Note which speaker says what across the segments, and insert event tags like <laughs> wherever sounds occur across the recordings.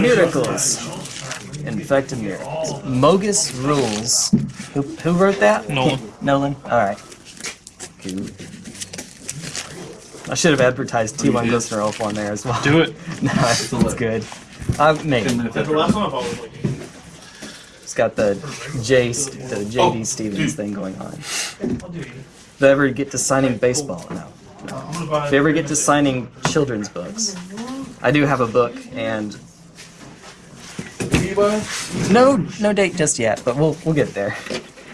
Speaker 1: Miracles. Infected miracles. Mogus rules. Who, who wrote that?
Speaker 2: Nolan.
Speaker 1: Nolan? Alright. I should have advertised T1 Glistener Elf on there as well.
Speaker 2: Do it. <laughs>
Speaker 1: no, it's good. Uh, maybe.
Speaker 3: That's the last one I've always liked.
Speaker 1: It's got the J, the JD
Speaker 3: Oh,
Speaker 1: Stevens thing going on.
Speaker 3: I'll do it.
Speaker 1: If they ever get to signing baseball, no.
Speaker 3: I'm gonna buy
Speaker 1: If they ever get to signing children's books, I do have a book, and
Speaker 4: What are you buying?
Speaker 1: no, no date just yet, but we'll we'll get there.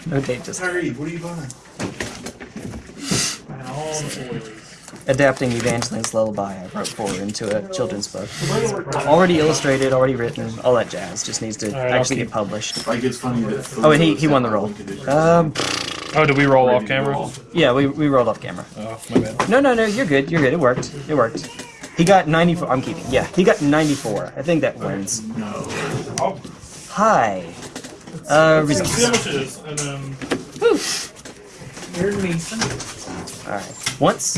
Speaker 1: No date just.
Speaker 4: Tyree, what are you buying?
Speaker 3: Buying all the toys.
Speaker 1: Adapting Evangeline's Lullaby, I wrote for into a children's book. Already illustrated, already written, all that jazz. Just needs to
Speaker 2: Alright, I'll
Speaker 1: actually get published.
Speaker 4: Like it's funny that.
Speaker 1: Oh, and he he won the role. Um,
Speaker 2: Oh, did we roll off camera?
Speaker 1: yeah, we we rolled off camera.
Speaker 2: Oh, my bad.
Speaker 1: No, no, no, you're good. You're good. It worked. It worked. He got 94. I'm keeping. Yeah, he got 94. I think that wins.
Speaker 3: I'll
Speaker 1: Hi. Uh,
Speaker 3: see how
Speaker 1: results.
Speaker 3: much it is, and then. Here's me.
Speaker 1: All right. Once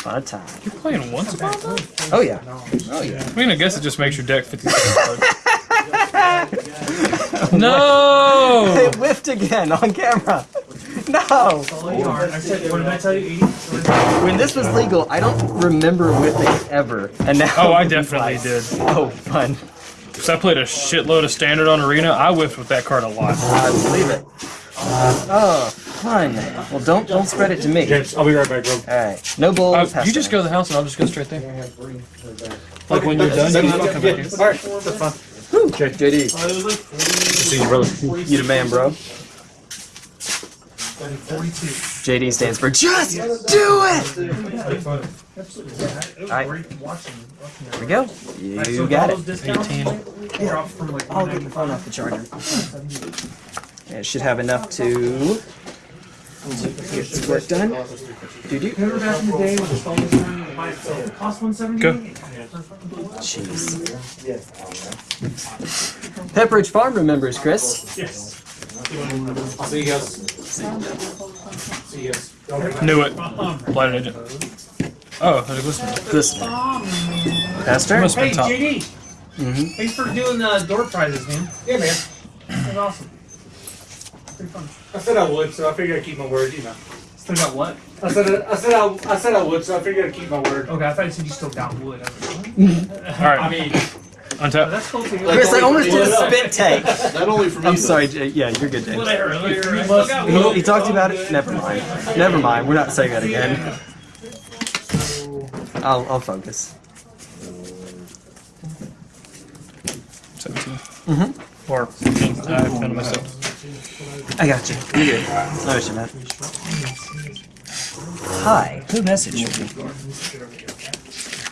Speaker 1: upon a time.
Speaker 2: You're playing once upon a time?
Speaker 1: Oh yeah. Oh yeah.
Speaker 2: I mean, I guess it just makes your deck 56 <laughs> cards. no!
Speaker 1: It whiffed again on camera. No.
Speaker 3: I said, what did I tell you? 80?
Speaker 1: When this was legal, I don't remember whiffing ever, and now.
Speaker 2: Oh, I definitely did.
Speaker 1: Oh, fun.
Speaker 2: Because I played a shitload of standard on Arena. I whiffed with that card a lot.
Speaker 1: I believe it. Oh, fun. Well, don't don't spread it to me.
Speaker 3: James, I'll be right back, bro.
Speaker 1: All right. No bull.
Speaker 2: Uh, you just go to the house and I'll just go straight there. Like when you're done, you just come back here.
Speaker 3: Alright, that's fine.
Speaker 1: JD,
Speaker 3: Uh, like 40,
Speaker 1: see you, brother. You the man, bro.
Speaker 3: 42.
Speaker 1: JD stands for just do it. Alright. We go. You got it.
Speaker 2: 18.
Speaker 3: Dropped like
Speaker 1: I'll get the phone off the charger. Yeah, it should have enough to get this work done. Do do.
Speaker 3: Remember back in the day when the phone was trying to buy itself? Cost 170
Speaker 2: Go.
Speaker 1: Jeez. Pepperidge Farm remembers, Chris.
Speaker 3: Yes.
Speaker 4: See you guys. See you guys.
Speaker 2: Knew it. Blighted agent. Oh, there's a glistener.
Speaker 1: Listen. Pastor?
Speaker 2: Must
Speaker 3: Hey,
Speaker 2: been top.
Speaker 3: JD.
Speaker 1: Mhm.
Speaker 3: Thanks for doing the door prizes, man. Yeah, man. That was awesome. Pretty fun.
Speaker 5: I said I would, so I figured I'd keep my word, you know.
Speaker 3: Still got what?
Speaker 5: I said I said I, I said I would, so I figured I'd keep my word.
Speaker 3: Okay, I thought you said you still got wood. I was like, what? <laughs>
Speaker 2: Alright.
Speaker 5: I mean,
Speaker 3: Oh,
Speaker 2: Untap.
Speaker 3: that's cool too.
Speaker 1: Chris, I almost did a spit take.
Speaker 4: Not only for me.
Speaker 1: I'm sorry, Jay. Yeah, you're good, James.
Speaker 3: Whatever. whatever. I still
Speaker 1: He,
Speaker 3: wood.
Speaker 1: he talked about it? Never mind. <laughs> Never mind. We're not saying that again. I'll, I'll focus.
Speaker 2: 17.
Speaker 1: Mm-hmm.
Speaker 2: Or 15. I found myself.
Speaker 1: I got you. You're good. No issue. Hi. Who messaged me?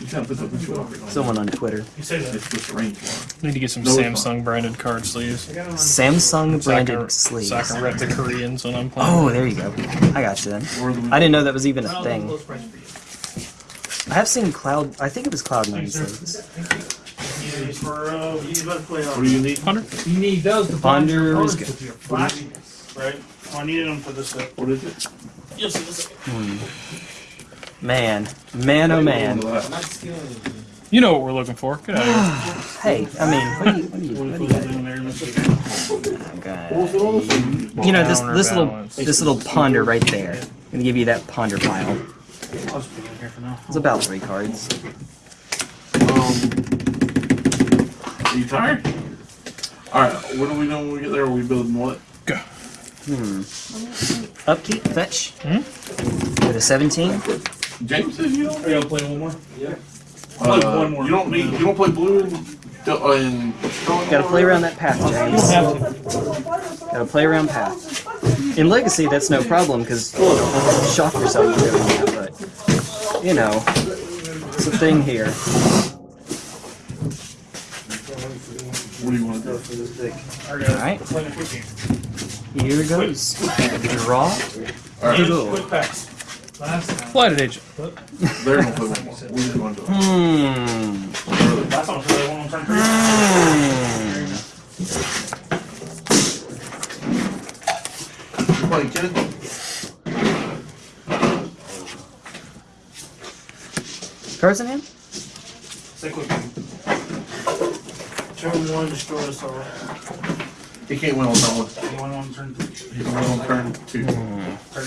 Speaker 4: You can't put the picture up.
Speaker 1: Someone on Twitter.
Speaker 3: You say that.
Speaker 4: It's just the range one.
Speaker 2: Need to get some
Speaker 4: No, it's
Speaker 2: Samsung branded card sleeves.
Speaker 1: Samsung
Speaker 2: So I can,
Speaker 1: branded sleeves.
Speaker 2: so I can rep the Koreans when I'm playing.
Speaker 1: Oh, there you go. I got you then. I didn't know that was even a
Speaker 3: I'll
Speaker 1: thing.
Speaker 3: close price for
Speaker 1: I have seen Cloud. I think it was Cloud Nine sleeves.
Speaker 3: you. Use you to play
Speaker 4: What do you need?
Speaker 2: Hunter?
Speaker 3: You need those to
Speaker 1: Ponder is good.
Speaker 3: With your flashiness, right? Oh, I needed them for this stuff.
Speaker 4: What is it?
Speaker 3: You'll see this.
Speaker 1: Man, man, oh man.
Speaker 2: You know what we're looking for. Get out of <sighs>
Speaker 1: Hey, I mean, what do you, what do you, what do you got?
Speaker 4: What was it all this?
Speaker 1: You know this this little this little ponder right there. I'm gonna give you that ponder pile.
Speaker 3: I'll just put it in here for now.
Speaker 1: It's about three cards.
Speaker 4: Um. Are you tired? Alright, what are we doing when we get there? Are we building what?
Speaker 2: Go.
Speaker 1: Hmm. Upkeep, fetch.
Speaker 2: Hmm?
Speaker 1: With a 17.
Speaker 4: James says you don't.
Speaker 3: Are you gonna play one more? Yeah.
Speaker 4: Uh,
Speaker 3: Play one more.
Speaker 4: You don't need. You don't play blue and. Uh, and
Speaker 1: Gotta play around that path, James. Gotta play around path. In Legacy, that's no problem because you shock yourself for doing that, but you know, it's a thing here.
Speaker 4: What do you want to do?
Speaker 1: Alright,
Speaker 3: Play the quick game.
Speaker 1: here goes. Draw.
Speaker 4: Alright,
Speaker 3: Quick packs. Last time.
Speaker 2: Blighted agent.
Speaker 4: they're gonna play one more. What do you want to do?
Speaker 1: Hmm.
Speaker 3: Last time I played one on turn three.
Speaker 1: Hmm.
Speaker 4: You playing Ken?
Speaker 1: Cards in hand?
Speaker 3: Stick with me. Turn one, destroy us all.
Speaker 4: He can't win on that one.
Speaker 3: Anyone on turn three?
Speaker 4: He can win on turn two.
Speaker 3: Turn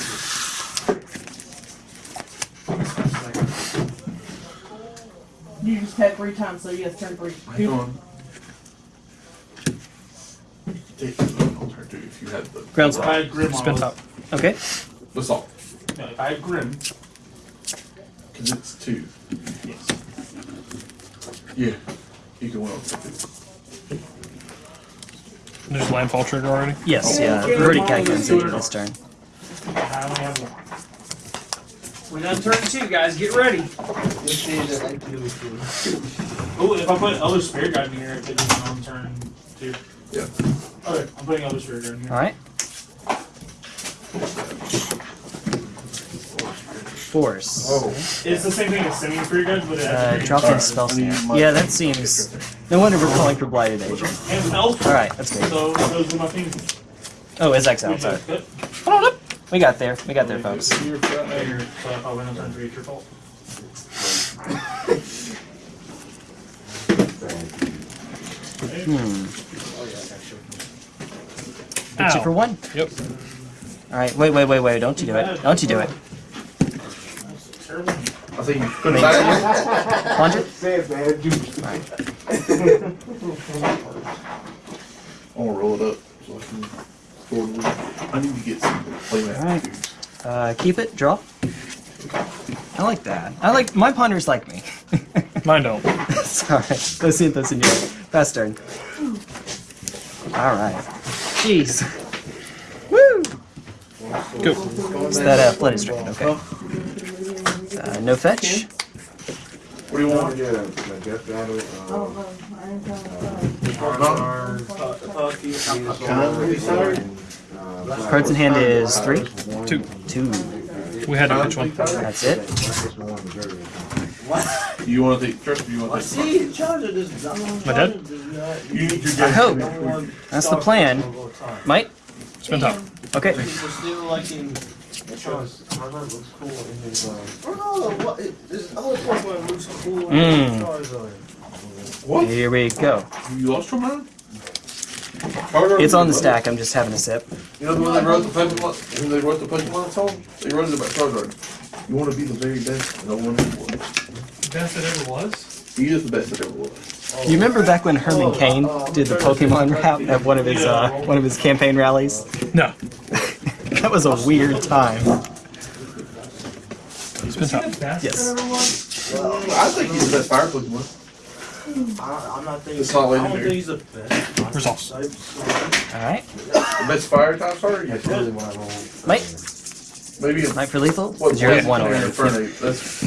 Speaker 6: You just had three times, so yes, turn three.
Speaker 4: Hang on. Take it on turn two if you had the
Speaker 1: Grounds
Speaker 3: If I had Grim
Speaker 2: Spin top.
Speaker 1: Okay.
Speaker 4: the salt.
Speaker 3: No, if I had Grim,
Speaker 4: Cause it's two.
Speaker 3: yes.
Speaker 4: Yeah. You can win on turn two.
Speaker 2: There's landfall trigger already.
Speaker 1: Yes, yeah. We've already calculated it this turn.
Speaker 3: I only have one. We're done turn two, guys. Get ready. Oh, if I put other spirit guide in here, if it isn't on turn two.
Speaker 4: Yeah.
Speaker 3: Okay, I'm putting other spirit guide in here.
Speaker 1: All right. Force.
Speaker 4: Oh.
Speaker 3: It's the same thing as sending spirit guides, but it
Speaker 1: Uh,
Speaker 3: has
Speaker 1: drop in spell
Speaker 4: I need
Speaker 1: snare.
Speaker 4: my-
Speaker 1: Yeah, that seems. No wonder we're calling for blighted agent. All right, that's good.
Speaker 3: So those are my things.
Speaker 1: Oh, it's exile. Sorry.
Speaker 3: Yep.
Speaker 1: We got there. We got there, folks.
Speaker 3: You're, so if I win on turn three, it's your.
Speaker 1: Hmm. Hit you for one.
Speaker 2: Yep.
Speaker 1: All right. Wait, wait, wait, wait. Don't you do it. Don't you do it.
Speaker 3: That's terrible.
Speaker 4: I think you put it back.
Speaker 1: Plunge it.
Speaker 5: Say it, man.
Speaker 4: I wanna roll it up so I can forward with it. I need to get some playmat
Speaker 1: Alright. Uh, keep it. Draw. I like that. I like my ponders like me. <laughs>
Speaker 2: Mine don't.
Speaker 1: Sorry. Those in, those in your fast turn. All right. Jeez. Woo!
Speaker 2: Go.
Speaker 1: Is that a flooded strain? Okay. Uh, no fetch.
Speaker 4: What do you want?
Speaker 5: Yeah, my death battle.
Speaker 6: Oh,
Speaker 5: um,
Speaker 6: I ain't gonna,
Speaker 5: uh,
Speaker 1: Cards in hand is three.
Speaker 2: Two.
Speaker 1: Two.
Speaker 2: We had to pitch one.
Speaker 1: That's it.
Speaker 4: You wanna take, Trust, you wanna take?
Speaker 2: My dad?
Speaker 4: You need your
Speaker 1: I hope. That's the plan. Might.
Speaker 2: Spin top.
Speaker 1: Okay. Hmm.
Speaker 4: What?
Speaker 1: Here we go.
Speaker 4: You lost your mind?
Speaker 1: It's on the stack. I'm just having a sip.
Speaker 4: You know when they wrote the Pokemon, when they wrote the Pokemon song, they wrote it about Charizard. You want to be the very best, no one ever was.
Speaker 3: Best it ever was.
Speaker 4: He is the best that ever was.
Speaker 1: You remember back when Herman Cain did the Pokemon rap at uh, one of his uh, one of his campaign rallies?
Speaker 2: No. <laughs> <laughs>
Speaker 1: That was a weird time.
Speaker 2: Spin top.
Speaker 1: Yes.
Speaker 4: I think he's the best fire Pokemon.
Speaker 3: I'm not thinking.
Speaker 4: It's not
Speaker 3: I don't think he's the best.
Speaker 2: Results.
Speaker 1: All right.
Speaker 4: The best fire type starter? Yes.
Speaker 1: Might.
Speaker 4: Maybe a
Speaker 1: Might for lethal.
Speaker 4: what?
Speaker 1: Because you're at one
Speaker 4: Legendary
Speaker 1: already.
Speaker 4: That's.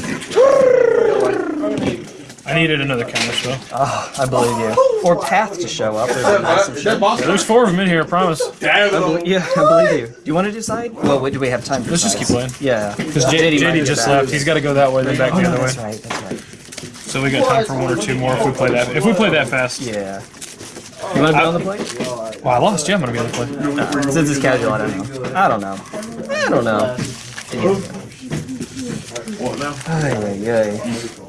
Speaker 4: <laughs> like,
Speaker 2: I needed another counter spell.
Speaker 1: Oh, ah, I believe you. Or path to show up. There's a massive
Speaker 4: Is that
Speaker 1: ship.
Speaker 4: boss?
Speaker 2: Yeah, there's four of them in here, I promise.
Speaker 4: Damn
Speaker 1: I believe, yeah, I believe you. Do you want to decide? Well, wait, do we have time to
Speaker 2: Let's just keep playing.
Speaker 1: Yeah.
Speaker 2: Because
Speaker 1: JD
Speaker 2: JD, just left. He's got to go that way, then back
Speaker 1: Oh,
Speaker 2: the
Speaker 1: no,
Speaker 2: other
Speaker 1: that's
Speaker 2: way.
Speaker 1: right. That's right.
Speaker 2: So we got time for one or two more if we play that. If we play that fast.
Speaker 1: Yeah. You want to be on the play?
Speaker 2: Well, I lost. Yeah, I'm gonna be on the play.
Speaker 1: No, since it's casual, I don't know. I don't know. I don't know.
Speaker 4: What now?
Speaker 1: Ay, ay, ay.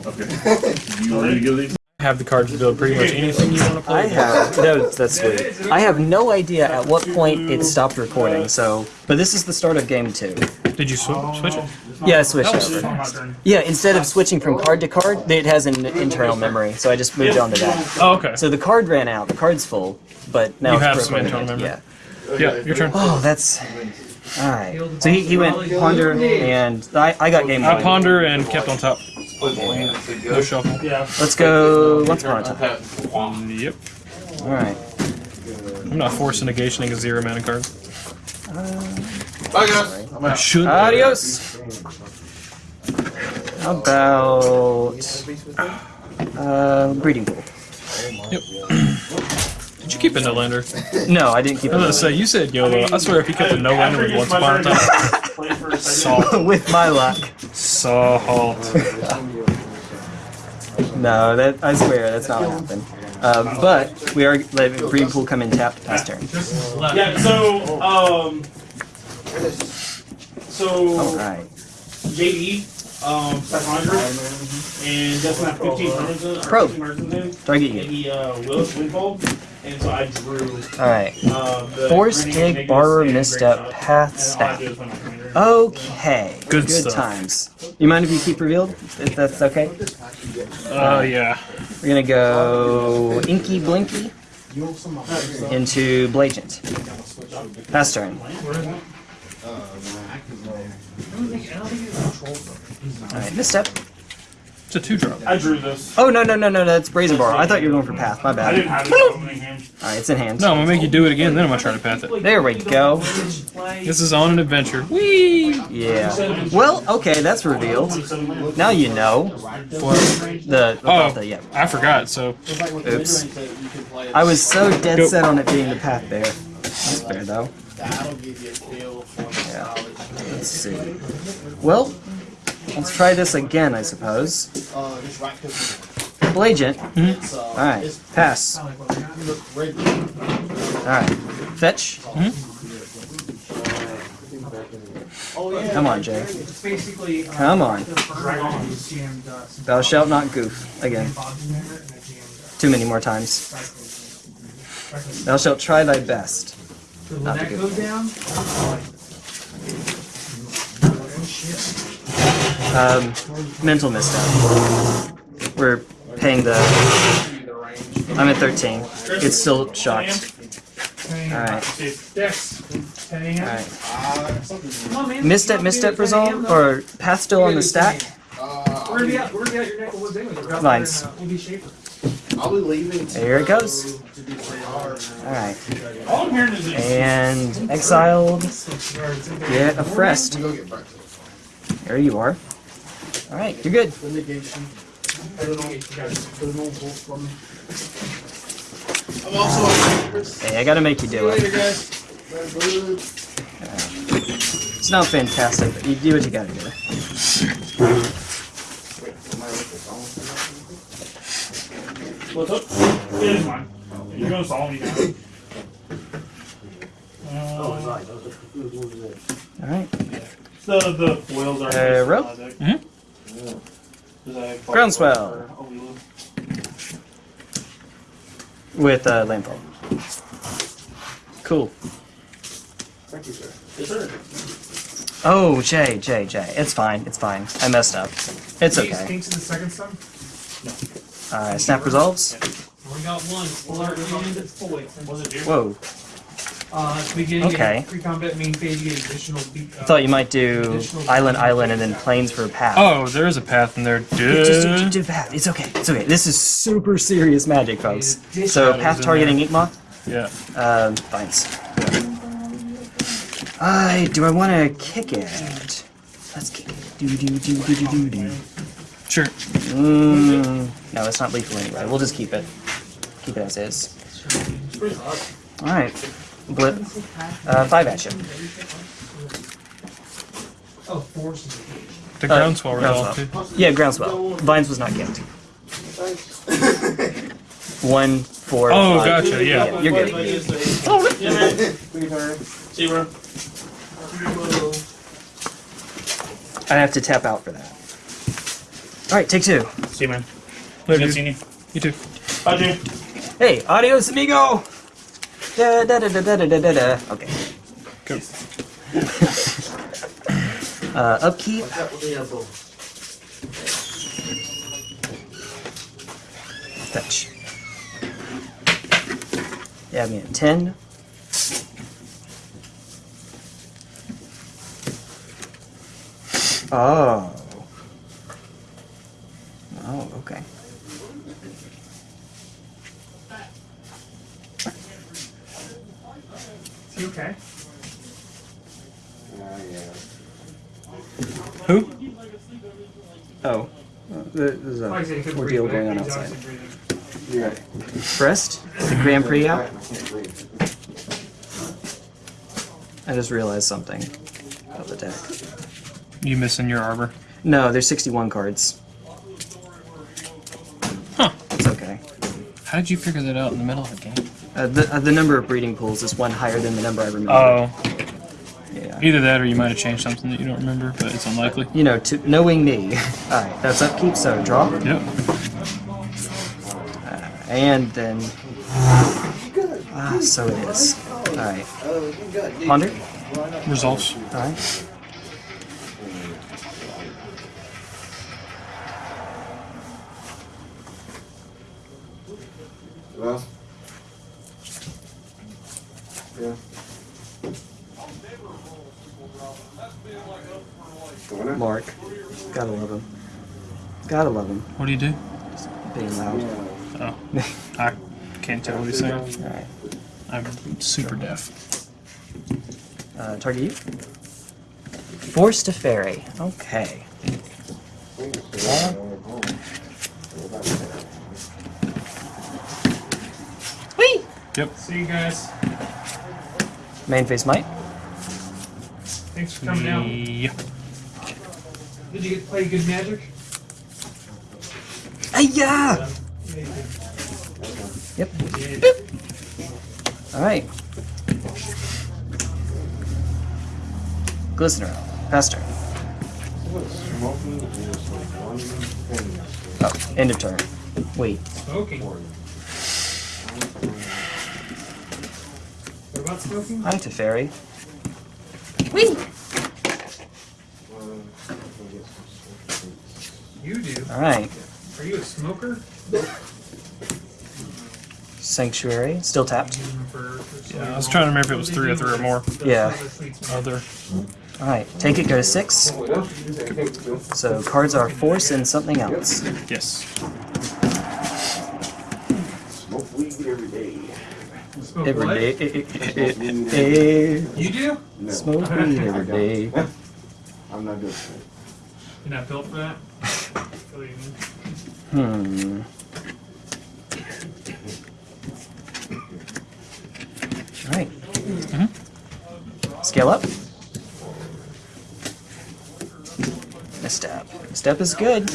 Speaker 4: Okay. You ready to go these?
Speaker 2: I have the cards to build pretty much anything you want to play.
Speaker 1: I have no. That's sweet. I have no idea at what point it stopped recording. So, but this is the start of game two.
Speaker 2: Did you sw- switch it?
Speaker 1: Yeah, I switched over. Yeah, instead of switching from card to card, it has an internal memory, so I just moved on to that.
Speaker 2: Oh, okay.
Speaker 1: So the card ran out. The card's full, but now
Speaker 2: You
Speaker 1: it's
Speaker 2: have some internal memory.
Speaker 1: Yeah.
Speaker 2: Yeah, your turn.
Speaker 1: Oh, that's all right. So he, he went ponder, and I, I got game one.
Speaker 2: I ponder and kept on top. No shuffle.
Speaker 3: Yeah.
Speaker 1: Let's go once upon a time.
Speaker 2: Yep.
Speaker 1: All right.
Speaker 2: I'm not forced negationing a zero mana card.
Speaker 4: Bye guys. I'm out.
Speaker 2: Should.
Speaker 1: Adios. How about uh, breeding pool?
Speaker 2: Yep. Did you keep a no lander? <laughs>
Speaker 1: No, I didn't keep
Speaker 2: I was gonna say you said YOLO. I swear if you kept a no lander with once upon a time.
Speaker 3: Play for a second.
Speaker 2: Salt.
Speaker 1: with my luck.
Speaker 2: Salt. <laughs>
Speaker 1: No, that I swear that's not what happened. Uh, but we are letting breeding pool come in tapped past turn.
Speaker 3: Yeah. So um. So
Speaker 1: All right.
Speaker 3: JD um, 700, and just not 15 turns in, or
Speaker 1: Probe.
Speaker 3: 15 turns in,
Speaker 1: Target you.
Speaker 3: he, uh, Willis Windfold, and so I drew,
Speaker 1: Alright.
Speaker 3: the
Speaker 1: Force, dig,
Speaker 3: negative
Speaker 1: borrower,
Speaker 3: and
Speaker 1: misstep, path,
Speaker 3: And all I
Speaker 1: snap.
Speaker 3: do is when I commander-
Speaker 1: Okay.
Speaker 2: Good stuff.
Speaker 1: times. You mind if you keep revealed? If that's okay?
Speaker 2: Uh, yeah.
Speaker 1: We're gonna go Inky Blinky into Blagent. Pass turn. Alright, misstep.
Speaker 2: It's a two drop.
Speaker 3: I drew this.
Speaker 1: Oh, no, no, no, no, that's Brazen Bar. I thought you were going for Path. My bad.
Speaker 3: I
Speaker 1: bad.
Speaker 3: didn't have it in hand.
Speaker 1: Alright, it's in hand.
Speaker 2: No, I'm gonna make you do it again, then I'm gonna try to path it.
Speaker 1: There we go.
Speaker 2: This is on an adventure. Whee!
Speaker 1: Yeah. Well, okay, that's revealed. Now you know. The,
Speaker 2: Oh,
Speaker 1: the, yeah.
Speaker 2: I forgot, so.
Speaker 1: Oops. I was so dead
Speaker 2: Go.
Speaker 1: set on it being the path bear. That's fair though. Yeah. Let's see. Well, let's try this again, I suppose. Blagent. Alright. Pass. Alright. Fetch. Come on, Jay.
Speaker 3: It's basically,
Speaker 1: Come on.
Speaker 3: dragons and, uh, some
Speaker 1: Thou shalt not goof. Again.
Speaker 3: bodies in there, and a jammed,
Speaker 1: Too many more times. Thou shalt try thy best.
Speaker 3: So when
Speaker 1: Not
Speaker 3: that
Speaker 1: good. Um, mental misstep. We're paying the. I'm at 13. It's still shocked. Alright.
Speaker 3: Dex, 10 a.m.
Speaker 1: Alright. Misstep, misstep
Speaker 3: don't do it 10 a.m.
Speaker 1: resolve? Or path still on the stack? Vines. Here it goes.
Speaker 7: To do three hours.
Speaker 1: Alright.
Speaker 3: All I'm hearing is this.
Speaker 1: And exiled. Get a Frest.
Speaker 7: We go get breakfast.
Speaker 1: There you are. Alright, you're good.
Speaker 7: The negation. I'm also on.
Speaker 1: Hey, I gotta make you do
Speaker 7: you
Speaker 1: it.
Speaker 7: later, guys. Bye, bye.
Speaker 1: It's not fantastic, but you do what you gotta do.
Speaker 3: What's up? It is mine. You're gonna solve me now. Uh,
Speaker 1: Alright.
Speaker 3: The the foils are.
Speaker 1: Uh, rope?
Speaker 2: Mhm.
Speaker 3: Mm-hmm.
Speaker 1: Groundswell. With uh, landfall. Cool.
Speaker 7: Thank you, sir.
Speaker 3: Yes, sir.
Speaker 1: Oh, Jay, Jay, Jay. It's fine. It's fine. I messed up. It's okay.
Speaker 3: Kinks in the second stun.
Speaker 1: Alright, snap resolves.
Speaker 3: We got one. Full art and it's full weight. Was it due?
Speaker 1: Whoa.
Speaker 3: Uh, at the beginning
Speaker 1: Okay.
Speaker 3: of pre-combat main phase, you get additional. Uh,
Speaker 1: I thought you might do island, island, and then plains for a path.
Speaker 2: Oh, there is a path in there.
Speaker 1: Just do,
Speaker 2: Duh.
Speaker 1: just do path. It's okay. It's okay. This is super serious magic, folks. So path targeting Inkmoth.
Speaker 2: Yeah.
Speaker 1: Um, vines. I do I want to kick it? Let's kick it. Do do do do do do do.
Speaker 2: Sure.
Speaker 1: Mm, no, it's not lethal anyway. We'll just keep it. Keep it as is. All right. Blip. Uh, five at you.
Speaker 3: Oh.
Speaker 2: The
Speaker 1: Uh,
Speaker 2: groundswell resolved,
Speaker 1: groundswell.
Speaker 2: too.
Speaker 1: Yeah, groundswell. Vines was not kicked. One, four.
Speaker 2: Oh,
Speaker 1: five.
Speaker 2: gotcha, yeah.
Speaker 1: You're good.
Speaker 3: Yeah, man. See you, bro.
Speaker 1: I have to tap out for that. All right, take two.
Speaker 3: See you, man.
Speaker 2: Later,
Speaker 3: Good
Speaker 2: dude.
Speaker 3: seeing you.
Speaker 2: You too.
Speaker 3: Bye, dude.
Speaker 1: Hey, adios, amigo. Da da da da da da da da. da. Okay.
Speaker 2: Go. <laughs>
Speaker 1: Uh, upkeep.
Speaker 7: Watch out with the elbow.
Speaker 1: Fetch. Yeah, I mean, 10. Oh. Oh, okay.
Speaker 3: Is he okay?
Speaker 2: Who?
Speaker 1: Oh. Uh, There's
Speaker 3: Like I
Speaker 1: a
Speaker 3: said,
Speaker 1: ordeal going on outside.
Speaker 3: obviously breathing.
Speaker 1: Frest? The Grand Prix out? I just realized something about the deck.
Speaker 2: You missing your arbor?
Speaker 1: No, there's 61 cards.
Speaker 2: Huh.
Speaker 1: It's okay.
Speaker 2: How did you figure that out in the middle of the game?
Speaker 1: Uh, the, uh, the number of breeding pools is one higher than the number I remember.
Speaker 2: Oh,
Speaker 1: Yeah.
Speaker 2: Either that or you might have changed something that you don't remember, but it's unlikely.
Speaker 1: You know, to knowing me. <laughs> Alright, that's upkeep, so draw.
Speaker 2: Yep.
Speaker 1: And then. Ah, so it is. Alright. Ponder?
Speaker 2: Results.
Speaker 1: Alright.
Speaker 7: Well. Yeah. Winner?
Speaker 1: Mark. Gotta love him. Gotta love him.
Speaker 2: What do you do?
Speaker 1: Being loud.
Speaker 2: Oh. I can't tell what he's saying.
Speaker 1: Alright.
Speaker 2: I'm super deaf.
Speaker 1: Uh, target you. Forced to ferry. Okay. Whee!
Speaker 2: Yep.
Speaker 3: See you guys.
Speaker 1: Main face might.
Speaker 3: Thanks for coming out. Did you get to play good magic?
Speaker 1: Ayah! Yep. Alright. Glistener. Pester.
Speaker 7: Smoking is like one thing.
Speaker 1: Oh, end of turn. Wait.
Speaker 3: Smoking. What about smoking?
Speaker 1: Hi to ferry.
Speaker 3: You do.
Speaker 1: Alright.
Speaker 3: Are you a smoker?
Speaker 1: Sanctuary. Still tapped.
Speaker 2: Yeah, I was trying to remember if it was three or three or more.
Speaker 1: Yeah.
Speaker 2: Other.
Speaker 1: Alright. Take it, go to six. So cards are force and something else.
Speaker 2: Yes.
Speaker 7: Smoke weed every day.
Speaker 3: Smoke
Speaker 1: Every
Speaker 3: what?
Speaker 1: day.
Speaker 3: You do?
Speaker 1: Smoke weed every day. <laughs>
Speaker 7: I'm not good.
Speaker 3: You're not built for that? <laughs> Feel you.
Speaker 1: Hmm. Scale up. Misstep. Misstep is good.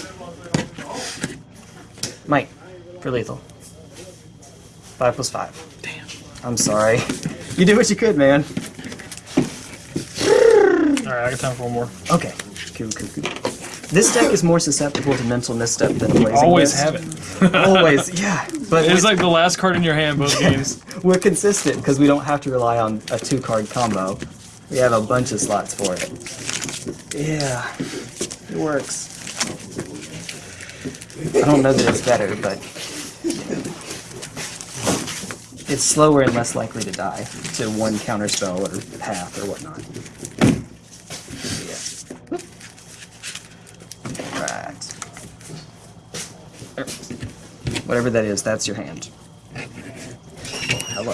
Speaker 1: Mike, for lethal. Five plus five. Damn. I'm sorry. You did what you could, man.
Speaker 2: Alright, I got time for one more.
Speaker 1: Okay. Cool, cool, cool. This deck is more susceptible to mental misstep than blazing
Speaker 2: Always
Speaker 1: Mist.
Speaker 2: have it.
Speaker 1: Always, <laughs> yeah. But
Speaker 2: It's
Speaker 1: with-
Speaker 2: like the last card in your hand both games.
Speaker 1: we're consistent because we don't have to rely on a two card combo. We have a bunch of slots for it. Yeah, it works. I don't know that it's better, but it's slower and less likely to die to one counterspell or path or whatnot. Yeah. Right. Er, Whatever that is, that's your hand. Hello.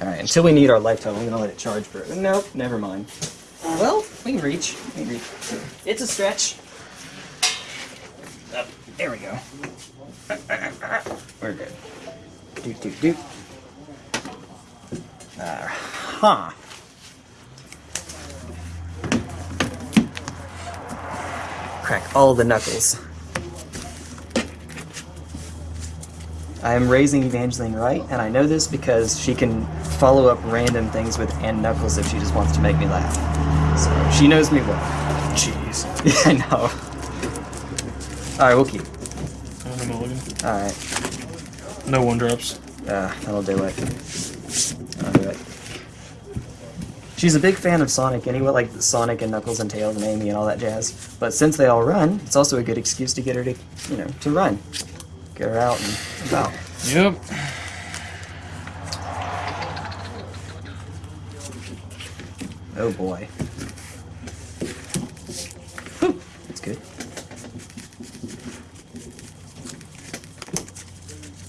Speaker 1: Alright, until we need our lifetime, I'm gonna let it charge for it. Nope, never mind. Well, we can reach. We can reach. It's a stretch. Up. There we go. We're good. Do do do. Uh, huh. Crack all the knuckles. I am raising Evangeline right, and I know this because she can follow up random things with and knuckles if she just wants to make me laugh. So she knows me well.
Speaker 2: Jeez.
Speaker 1: Yeah, <laughs> I know. Alright, we'll keep.
Speaker 2: I'm a mulligan.
Speaker 1: Alright.
Speaker 2: No one drops.
Speaker 1: Uh, that'll do it. That'll do it. She's a big fan of Sonic anyway, like Sonic and Knuckles and Tails and Amy and all that jazz. But since they all run, it's also a good excuse to get her to, you know, to run. Get her out and about.
Speaker 2: Yep.
Speaker 1: Oh boy. Whew, That's good.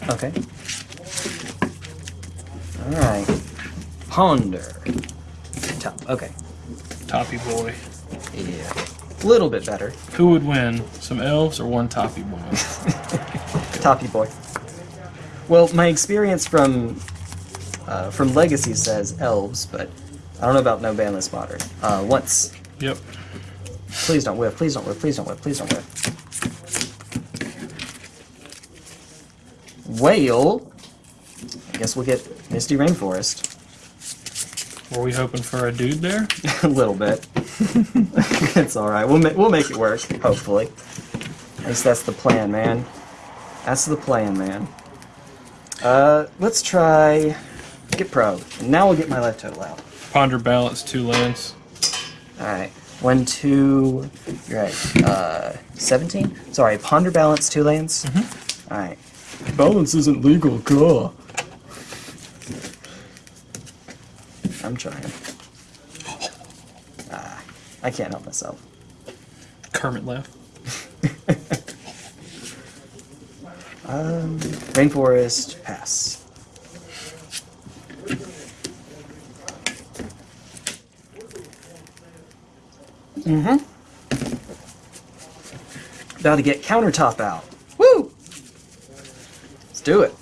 Speaker 1: Okay. Alright. Ponder. Okay.
Speaker 2: Toppy boy.
Speaker 1: Yeah. A little bit better.
Speaker 2: Who would win? Some elves or one toppy boy? <laughs>
Speaker 1: Toppy boy. Well, my experience from uh, from Legacy says elves, but I don't know about no banless modern. Uh, once.
Speaker 2: yep.
Speaker 1: Please don't whiff. Please don't whiff. Please don't whiff. Please don't whiff. Whale. I guess we'll get Misty Rainforest.
Speaker 2: Were we hoping for a dude there? <laughs>
Speaker 1: a little bit. <laughs> it's all right. We'll ma- we'll make it work. Hopefully. At least that's the plan, man. That's the plan, man. Uh, let's try get pro. And now we'll get my life total out.
Speaker 2: Ponder balance, two lands.
Speaker 1: All right. One, two. You're right. Uh, seventeen. Sorry. Ponder balance, two lanes. All right. Balance isn't legal. Cool. I'm trying. Ah, I can't help myself.
Speaker 2: Kermit laugh. <laughs>
Speaker 1: Um, rainforest pass. Mm-hmm. About to get countertop out. Woo! Let's do it.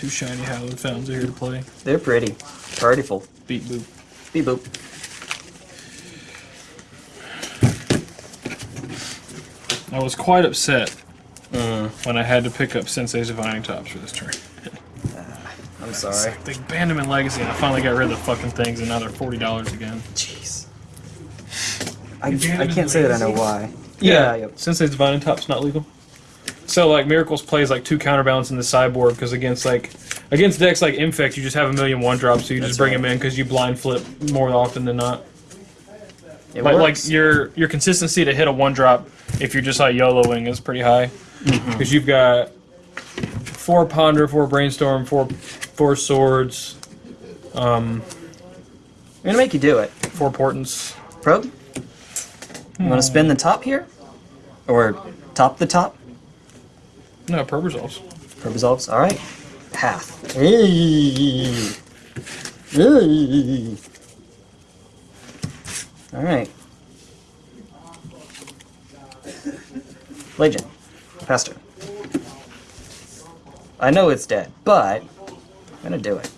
Speaker 2: Two shiny Hallowed Fountains are here to play.
Speaker 1: They're pretty. Partyful.
Speaker 2: Beep boop.
Speaker 1: Beep boop.
Speaker 2: I was quite upset
Speaker 1: Mm,
Speaker 2: when I had to pick up Sensei's Divining Tops for this turn. <laughs>
Speaker 1: I'm sorry.
Speaker 2: They banned them in Legacy, and I finally got rid of the fucking things, and now they're forty dollars again.
Speaker 1: Jeez. I, I can't say that I know
Speaker 3: Legacy?
Speaker 1: why. Yeah, yep.
Speaker 2: Sensei's Divining Top's not legal. So like Miracles plays like two counterbalance in the sideboard because against like against decks like Infect you just have a million one drops so you
Speaker 1: That's
Speaker 2: just bring
Speaker 1: right.
Speaker 2: them in because you blind flip more often than not.
Speaker 1: It
Speaker 2: Like, like your your consistency to hit a one drop if you're just like YOLOing is pretty high
Speaker 1: Mm-hmm.
Speaker 2: because you've got four ponder, four brainstorm, four four swords, um,
Speaker 1: I'm gonna make you do it.
Speaker 2: four portents.
Speaker 1: Probe? You want to spin the top here? Or top the top?
Speaker 2: No. Probe resolves.
Speaker 1: Alright. Hey. Alright. Legion. Faster. I know it's dead, but I'm gonna do it.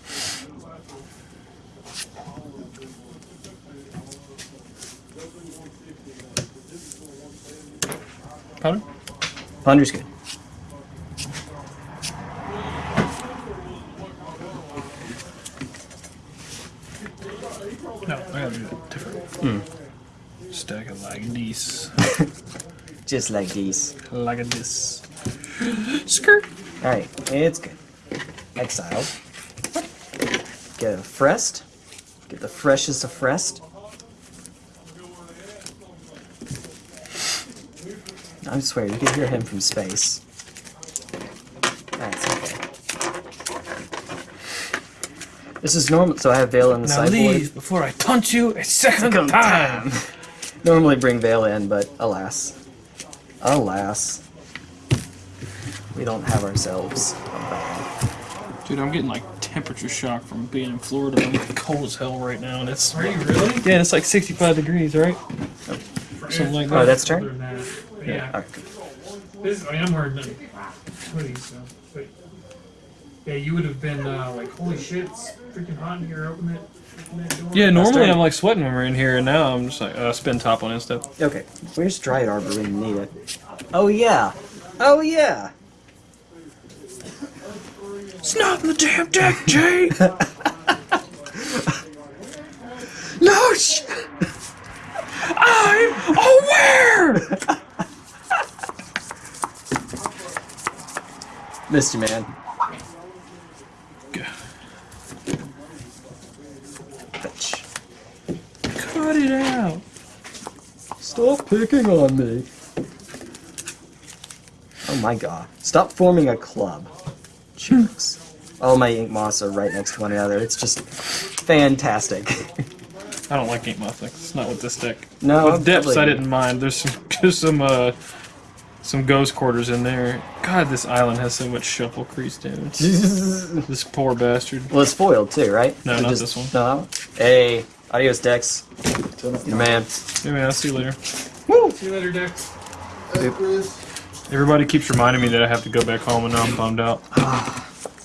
Speaker 2: Ponder?
Speaker 1: Ponder's good.
Speaker 2: No, I gotta do it different.
Speaker 1: Hmm.
Speaker 2: Stack it like this.
Speaker 1: Just like this.
Speaker 2: Like this. Skirt.
Speaker 1: Alright, it's good. Exiled. Get a Frest. Get the freshest of Frest. I swear, you can hear him from space. That's okay. This is normal, so I have Veil in the
Speaker 2: Now
Speaker 1: sideboard.
Speaker 2: leave before I taunt you a second,
Speaker 1: Second
Speaker 2: time. <laughs>
Speaker 1: Normally bring Veil in, but alas. Alas. We don't have ourselves.
Speaker 2: Dude, I'm getting like temperature shock from being in Florida. I'm cold as hell right now, and it's
Speaker 3: Are you really?
Speaker 2: yeah, it's like 65 degrees, right? Something like
Speaker 1: Oh, that's
Speaker 3: Other
Speaker 1: turn?
Speaker 3: that, but Yeah.
Speaker 1: Alright.
Speaker 3: This, I mean, I'm wearing the hoodie, so. But yeah, you would have been uh, like, holy shit, it's freaking hot in here. Open it. Open that door.
Speaker 2: Yeah, normally. I'm like sweating when we're in here, and now I'm just like uh, spin top on instead.
Speaker 1: Okay, where's Dryad Arbor when you need it? Oh yeah! Oh yeah!
Speaker 2: It's not in the damn deck, Jay. <laughs>
Speaker 1: No! Sh-
Speaker 2: I'm aware. <laughs>
Speaker 1: Missed you, man. Fetch.
Speaker 2: Cut it out.
Speaker 1: Stop picking on me. Oh my god. Stop forming a club. Jerks. All my Ink Moths are right next to one another. It's just fantastic.
Speaker 2: I don't like Ink Moth deck. It's not with this deck.
Speaker 1: no,
Speaker 2: With depths, I didn't mind. There's some, <laughs> there's some, uh, some ghost quarters in there. God, this island has so much shuffle crease damage. <laughs> This poor bastard.
Speaker 1: well, it's foiled too, right?
Speaker 2: No,
Speaker 1: Or
Speaker 2: not
Speaker 1: just-
Speaker 2: this one.
Speaker 1: No, that one? Hey, adios, Dex. Your man.
Speaker 2: Yeah, man, I'll see you later. Woo!
Speaker 3: See you later, Dex.
Speaker 2: Everybody keeps reminding me that I have to go back home, and now I'm bummed out.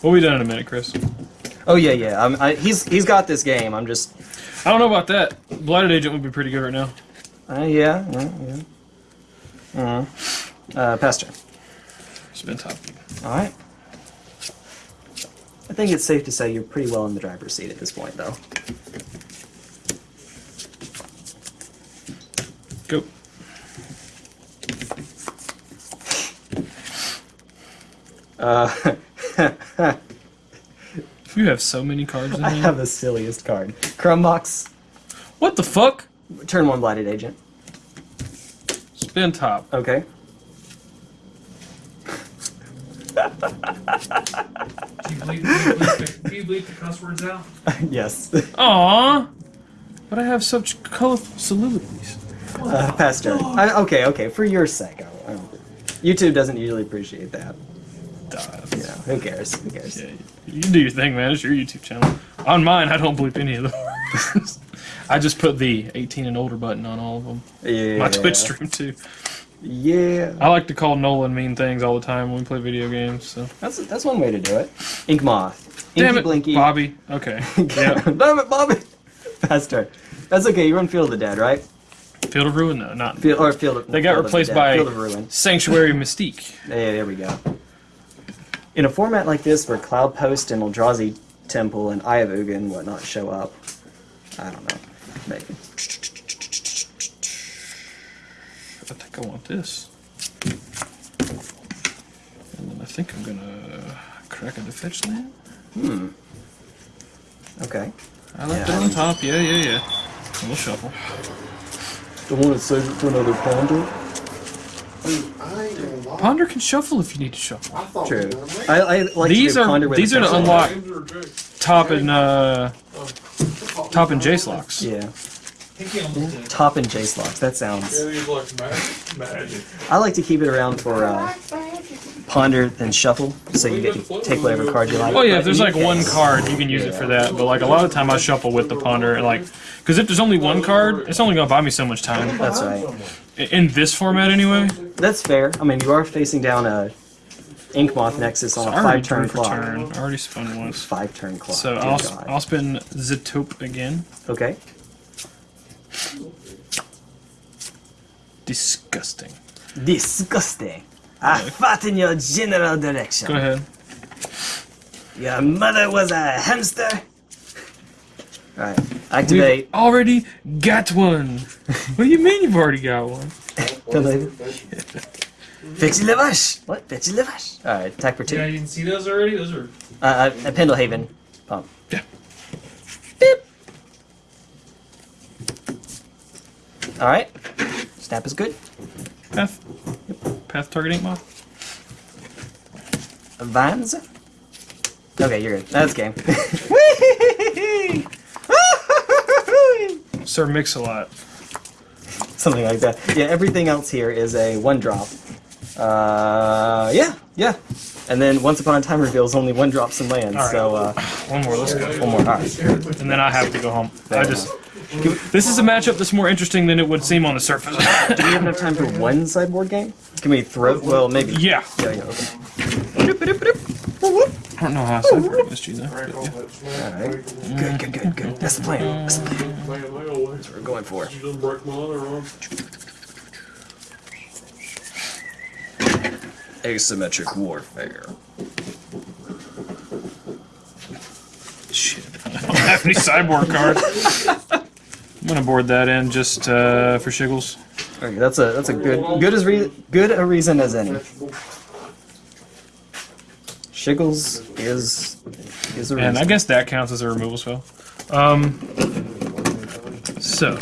Speaker 2: we'll be done in a minute, Chris.
Speaker 1: Oh yeah, yeah. I'm, I, he's he's got this game. I'm just.
Speaker 2: I don't know about that. Blighted Agent would be pretty good right now.
Speaker 1: Uh, yeah, yeah, yeah. Uh, uh, Pastor.
Speaker 2: Spin top.
Speaker 1: Alright. I think it's safe to say you're pretty well in the driver's seat at this point, though.
Speaker 2: Go.
Speaker 1: Uh, <laughs>
Speaker 2: You have so many cards in
Speaker 1: I
Speaker 2: here.
Speaker 1: have the silliest card. Crumbbox,
Speaker 2: What the fuck?
Speaker 1: turn one blighted agent.
Speaker 2: Spin top.
Speaker 1: Okay.
Speaker 3: Do you bleep, do you bleep, the, do you bleep the cuss words out? <laughs>
Speaker 1: yes.
Speaker 2: Aww. But I have such colorful soliloquies.
Speaker 1: Uh, pass turn. I, okay, okay. For your sake, I, I, YouTube doesn't usually appreciate that. You know, who cares? Who cares?
Speaker 2: Yeah, you do your thing, man. It's your YouTube channel. On mine, I don't bleep any of the words. <laughs> I just put the 18 and older button on all of them.
Speaker 1: Yeah.
Speaker 2: My Twitch stream too.
Speaker 1: Yeah.
Speaker 2: I like to call Nolan mean things all the time when we play video games. So
Speaker 1: That's that's one way to do it. Ink moth. Inky
Speaker 2: damn it,
Speaker 1: Blinky.
Speaker 2: Bobby. Okay. <laughs>
Speaker 1: Damn it, Bobby. Pass turn. That's okay. You run Field of the Dead, right?
Speaker 2: Field of Ruin, no, not.
Speaker 1: Field or Field of.
Speaker 2: They got
Speaker 1: Field
Speaker 2: replaced by
Speaker 1: Field of Ruin.
Speaker 2: Sanctuary <laughs> Mystique.
Speaker 1: Yeah, there we go. In a format like this, where Cloud Post and Eldrazi Temple and Eye of Ugin and whatnot show up, I don't know. Maybe.
Speaker 2: I think I want this. And then I think I'm gonna crack a fetch land. Hmm.
Speaker 1: Okay.
Speaker 2: I left
Speaker 1: Yeah.
Speaker 2: it on top. Yeah, yeah, yeah. We'll shuffle.
Speaker 1: Don't want to save it for another ponder.
Speaker 7: I ain't gonna lie.
Speaker 2: Ponder can shuffle if you need to shuffle.
Speaker 7: I
Speaker 1: True.
Speaker 7: we were late.
Speaker 1: I, I like
Speaker 2: These
Speaker 1: to
Speaker 2: are
Speaker 1: ponder
Speaker 2: these are to unlock
Speaker 4: James or Jake?
Speaker 2: top and uh top and Jace locks.
Speaker 1: Yeah.
Speaker 3: I think he almost did.
Speaker 1: Top and Jace locks. That sounds.
Speaker 4: Yeah, these like magic. magic.
Speaker 1: I like to keep it around for uh, ponder then shuffle, so you get to take whatever card you like.
Speaker 2: Oh yeah, if there's like one card, you can use it for that. But like a lot of time, I shuffle with the ponder and like, because if there's only one card, it's only gonna buy me so much time.
Speaker 1: That's right.
Speaker 2: In this format, anyway.
Speaker 1: That's fair. I mean, you are facing down a Ink Moth Nexus on
Speaker 2: So
Speaker 1: a
Speaker 2: I already
Speaker 1: five turn
Speaker 2: turned for
Speaker 1: clock.
Speaker 2: turn. I already spun once.
Speaker 1: Five turn clock.
Speaker 2: So
Speaker 1: Dear
Speaker 2: I'll
Speaker 1: God.
Speaker 2: I'll spin Zetope again.
Speaker 1: Okay.
Speaker 2: Disgusting.
Speaker 1: Disgusting. I fought in your general direction.
Speaker 2: Go ahead.
Speaker 1: Your mother was a hamster. Alright. activate.
Speaker 2: We've already got one. what do you mean you've already got one? <laughs>
Speaker 1: Fetchy Levash. What? Fetchy Levash. Alright, attack for two.
Speaker 3: Yeah, you didn't see those already? Those are.
Speaker 1: Uh, uh, uh, Pendelhaven. Pump.
Speaker 2: Yeah.
Speaker 1: Alright. Snap is good.
Speaker 2: Path. Path targeting moth.
Speaker 1: Vans. Okay, you're good. That's game. <laughs>
Speaker 2: Sir Mix a lot.
Speaker 1: Something like that. Yeah, everything else here is a one drop. Uh, yeah, yeah. And then Once Upon a Time reveals only one drops and lands.
Speaker 2: All right.
Speaker 1: So uh,
Speaker 2: One more. Let's go.
Speaker 1: one more. All right.
Speaker 2: And then I have to go home. I just. This is a matchup that's more interesting than it would seem on the surface. <laughs>
Speaker 1: Do we have enough time for one sideboard game? Can we throw? Well, maybe.
Speaker 2: yeah.
Speaker 1: Yeah, yeah. Okay.
Speaker 2: I don't know how I said against you though. but yeah.
Speaker 1: All right. Good, good, good, good. That's the plan. That's the plan.
Speaker 4: They always.
Speaker 1: We're going for.
Speaker 4: You done break my other arm.
Speaker 1: Asymmetric warfare.
Speaker 2: Shit. I don't have any sideboard cards. <laughs> I'm gonna board that in just uh, for shiggles.
Speaker 1: Okay, that's a that's a good good as re- good a reason as any. Shiggles is is a reason.
Speaker 2: And I guess that counts as a removal spell. Um, so,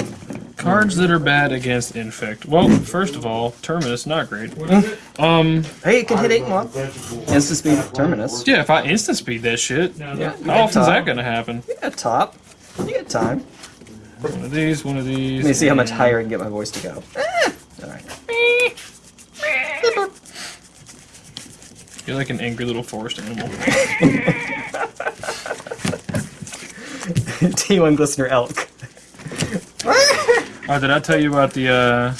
Speaker 2: cards that are bad against Infect. Well, first of all, Terminus, not great.
Speaker 3: What is it?
Speaker 2: Um,
Speaker 1: hey, it can hit eight month. Instant speed terminus.
Speaker 2: yeah, if I instant speed that shit,
Speaker 1: Yeah.
Speaker 2: how often is that gonna happen?
Speaker 1: You got top. You got time.
Speaker 2: One of these, one of these.
Speaker 1: Let me see how much higher I can get my voice to go. Eh. All right.
Speaker 2: You're like an angry little forest animal. <laughs>
Speaker 1: T1 Glistener Elk.
Speaker 2: Oh, did I tell you about the uh,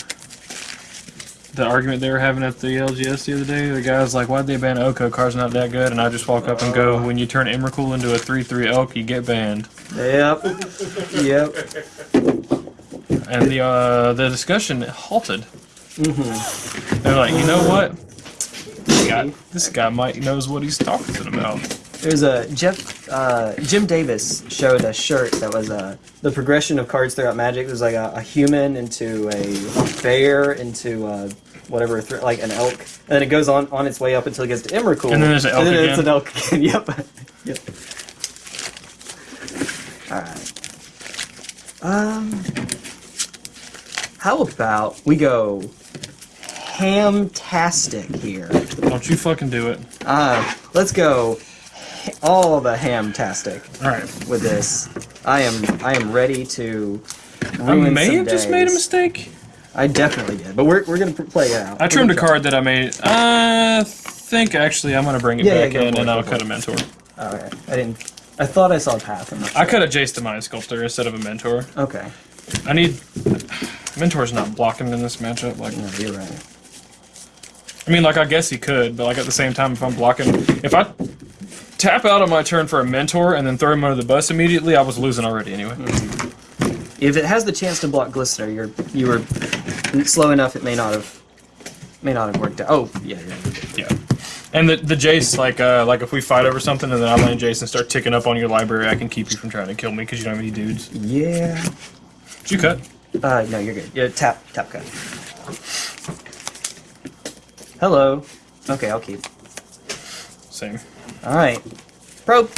Speaker 2: the argument they were having at the LGS the other day? The guy's like, "Why'd they ban Oko? Car's not that good." And I just walk up and go, "When you turn Emrakul into a three-three Elk, you get banned."
Speaker 1: Yep. Yep.
Speaker 2: And the uh, the discussion halted.
Speaker 1: Mm-hmm.
Speaker 2: They're like, "You know what? This guy, this guy might knows what he's talking about.
Speaker 1: There's a Jeff uh, Jim Davis showed a shirt that was uh, the progression of cards throughout Magic. There's like a, a human into a bear into uh, whatever, like an elk, and then it goes on on its way up until it gets to Emrakul.
Speaker 2: And then there's an elk
Speaker 1: and then it's
Speaker 2: again.
Speaker 1: an elk again. <laughs> yep. yep. All right. Um. How about we go ham-tastic here?
Speaker 2: Don't you fucking do it.
Speaker 1: Uh, let's go all the ham-tastic
Speaker 2: All right.
Speaker 1: with this. I am I am ready to
Speaker 2: I may have just made a mistake.
Speaker 1: I definitely did, but we're, we're gonna play it out.
Speaker 2: I trimmed a card that I made. Uh, I think actually I'm gonna bring it
Speaker 1: Yeah, yeah,
Speaker 2: back
Speaker 1: go
Speaker 2: in
Speaker 1: it,
Speaker 2: and I'll cut a mentor.
Speaker 1: All right, I didn't. I thought I saw a path. Not
Speaker 2: I
Speaker 1: sure.
Speaker 2: cut a Jace Mind Sculptor instead of a mentor.
Speaker 1: Okay,
Speaker 2: I need mentor's not blocking in this matchup. Like
Speaker 1: no, you're right.
Speaker 2: I mean, like I guess he could, but like at the same time, if I'm blocking, if I tap out on my turn for a mentor and then throw him under the bus immediately, I was losing already anyway.
Speaker 1: If it has the chance to block Glistener, you're you were slow enough. It may not have may not have worked out. Oh yeah, yeah.
Speaker 2: Yeah. And the the Jace, like uh, like if we fight over something and then I land Jace and start ticking up on your library, I can keep you from trying to kill me because you don't have any dudes.
Speaker 1: Yeah.
Speaker 2: Did you cut?
Speaker 1: Uh, no, you're good. Yeah, tap tap cut. Hello. Okay, I'll keep.
Speaker 2: Same.
Speaker 1: All right. Probe.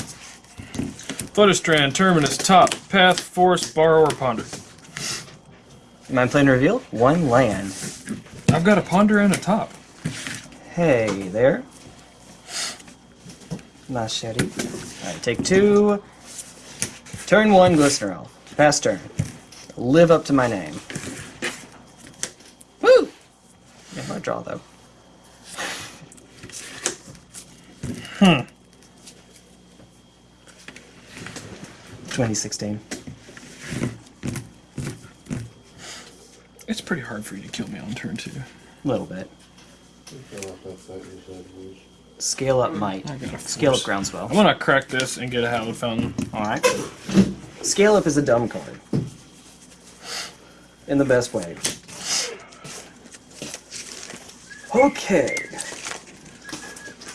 Speaker 2: Flusterstorm, Terminus, Top, Path, Force, Borrower, Ponder.
Speaker 1: Am I playing reveal? One land.
Speaker 2: I've got a Ponder and a Top.
Speaker 1: Hey there. Machete. Alright, take two. Turn one, Glistener Elf. Pass turn. Live up to my name. Woo! Yeah, my draw though.
Speaker 2: Hmm.
Speaker 1: 2016.
Speaker 2: It's pretty hard for you to kill me on turn two.
Speaker 1: A little bit.
Speaker 7: Fell off that fight you said was-
Speaker 1: Scale up might.
Speaker 2: I got a
Speaker 1: Scale up groundswell.
Speaker 2: I'm gonna crack this and get a Hallowed Fountain.
Speaker 1: Alright. Scale up is a dumb card. In the best way. Okay.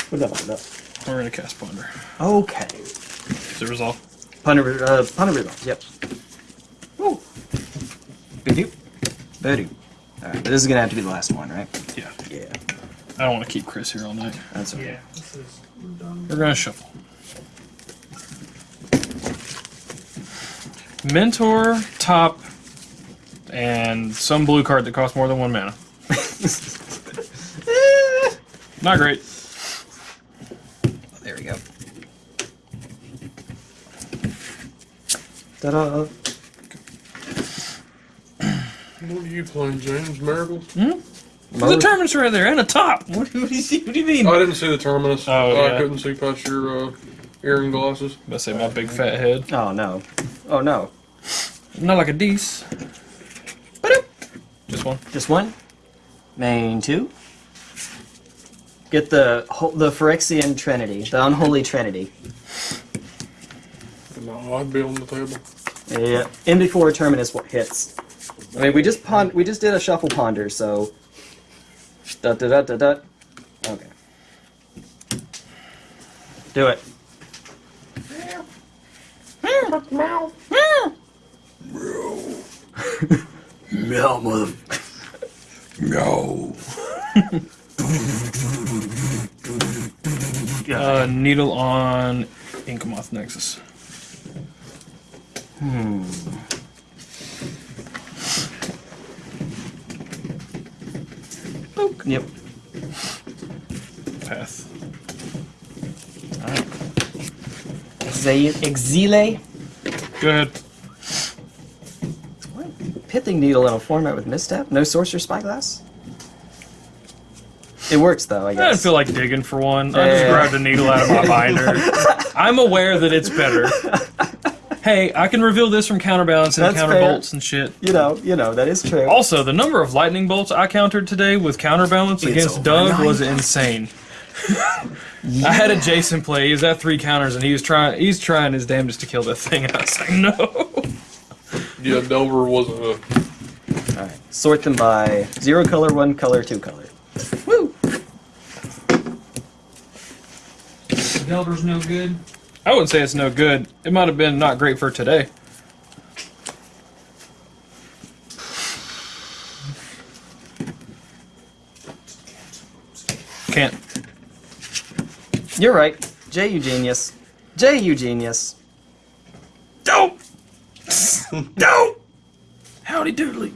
Speaker 1: What what up?
Speaker 2: We're gonna cast Ponder.
Speaker 1: Okay.
Speaker 2: Is it resolve?
Speaker 1: Punter, uh, punter results, yep. Woo. Boo-doo. Boo-doo. Alright, uh, but this is gonna have to be the last one, right?
Speaker 2: Yeah.
Speaker 1: Yeah.
Speaker 2: I don't want to keep Chris here all night.
Speaker 1: That's okay.
Speaker 3: Yeah, this is we're done.
Speaker 2: We're gonna shuffle. Mentor, top, and some blue card that costs more than one mana. <laughs> Not great.
Speaker 1: There we go. Ta-da.
Speaker 7: What are you playing, James? Miracles?
Speaker 2: There's a terminus right there and a top. <laughs> What, do you see? What do you mean?
Speaker 7: I didn't see the terminus.
Speaker 2: Oh, yeah.
Speaker 7: I couldn't see past your uh, earring glasses.
Speaker 2: I say my big fat head.
Speaker 1: Oh no. Oh no.
Speaker 2: Not like a Dees. Just one.
Speaker 1: Just one. Main two. Get the the Phyrexian Trinity, the unholy Trinity.
Speaker 7: No, I'd be on the table.
Speaker 1: Yeah. In before a Terminus wa- hits. I mean, we just pon- we just did a shuffle ponder, so. Da da da da da. Okay. Do it. Meow, Meow, mother.
Speaker 7: No.
Speaker 2: Uh, needle on Inkmoth Nexus.
Speaker 1: Hmm. Yep.
Speaker 2: Path.
Speaker 1: Exe- Exile.
Speaker 2: Go ahead.
Speaker 1: Pithing needle in a format with misstep. No Sorcerous Spyglass. It works though, I guess.
Speaker 2: I didn't feel like digging for one. I just
Speaker 1: Yeah.
Speaker 2: grabbed a needle out of my binder. <laughs> I'm aware that it's better. <laughs> Hey, I can reveal this from counterbalance and
Speaker 1: That's
Speaker 2: counter
Speaker 1: fair.
Speaker 2: bolts and shit.
Speaker 1: you know, you know that is true.
Speaker 2: Also, the number of lightning bolts I countered today with counterbalance
Speaker 1: It's
Speaker 2: against Doug
Speaker 1: nine
Speaker 2: was insane. I had a Jason play. He was at three counters, and he was trying. He's trying his damnedest to kill that thing. And <laughs> I was like, no.
Speaker 7: Yeah, Delver wasn't a.
Speaker 1: All right. Sort them by zero color, one color, two color. Woo.
Speaker 3: Delver's no good.
Speaker 2: I wouldn't say it's no good. It might have been not great for today. Can't.
Speaker 1: You're right. Jay, you genius. Jay, you genius.
Speaker 2: Dope! <laughs> Dope! Howdy doodly.